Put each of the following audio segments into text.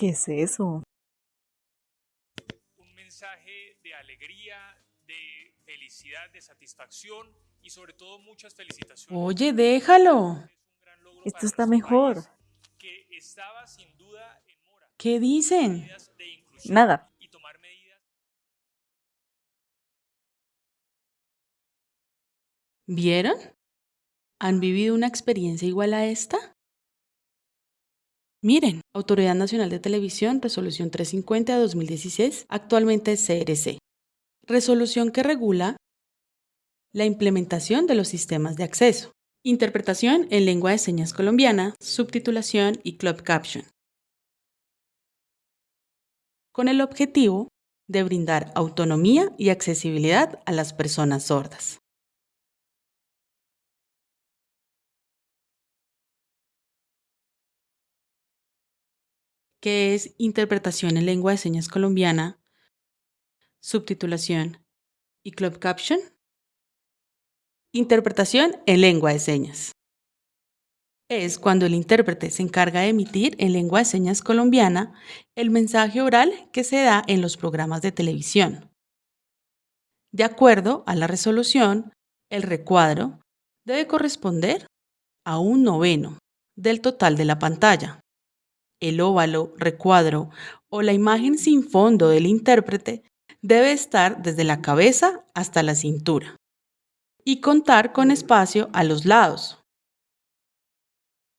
¿Qué es eso? Un mensaje de alegría, de felicidad, de satisfacción y sobre todo muchas felicitaciones. Oye, déjalo. Es Esto está mejor. que estaba sin duda en mora. ¿Qué dicen? Nada. y tomar medidas ¿Vieron? ¿Han vivido una experiencia igual a esta? Miren, Autoridad Nacional de Televisión, Resolución 350 de 2016, actualmente CRC. Resolución que regula la implementación de los sistemas de acceso, interpretación en lengua de señas colombiana, subtitulación y club caption. Con el objetivo de brindar autonomía y accesibilidad a las personas sordas. Que es interpretación en lengua de señas colombiana, subtitulación y club caption. Interpretación en lengua de señas. Es cuando el intérprete se encarga de emitir en lengua de señas colombiana el mensaje oral que se da en los programas de televisión. De acuerdo a la resolución, el recuadro debe corresponder a un noveno del total de la pantalla el óvalo, recuadro o la imagen sin fondo del intérprete debe estar desde la cabeza hasta la cintura y contar con espacio a los lados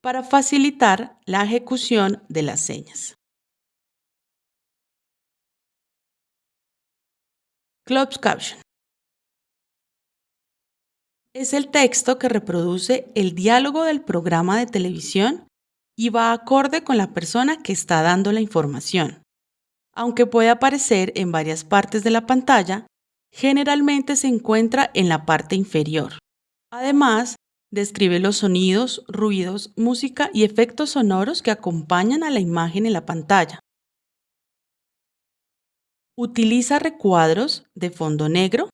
para facilitar la ejecución de las señas. Closed Caption es el texto que reproduce el diálogo del programa de televisión y va acorde con la persona que está dando la información. Aunque puede aparecer en varias partes de la pantalla, generalmente se encuentra en la parte inferior. Además, describe los sonidos, ruidos, música y efectos sonoros que acompañan a la imagen en la pantalla. Utiliza recuadros de fondo negro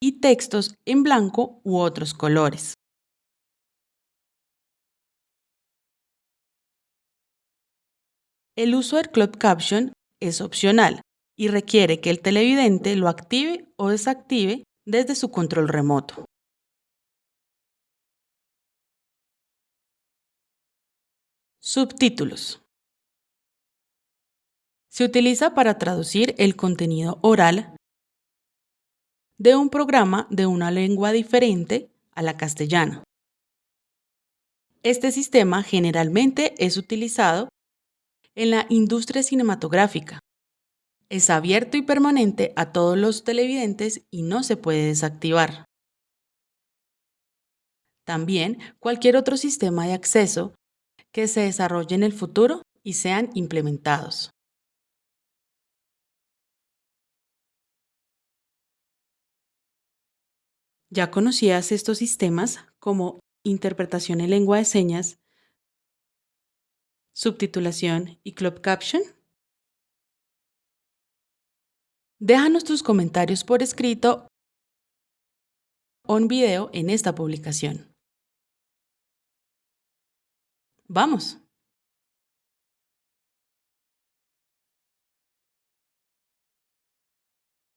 y textos en blanco u otros colores. El uso del Club Caption es opcional y requiere que el televidente lo active o desactive desde su control remoto. Subtítulos. Se utiliza para traducir el contenido oral de un programa de una lengua diferente a la castellana. Este sistema generalmente es utilizado en la industria cinematográfica. Es abierto y permanente a todos los televidentes y no se puede desactivar. También cualquier otro sistema de acceso que se desarrolle en el futuro y sean implementados. ¿Ya conocías estos sistemas como interpretación en lengua de señas, subtitulación y club caption? Déjanos tus comentarios por escrito o en video en esta publicación. ¡Vamos!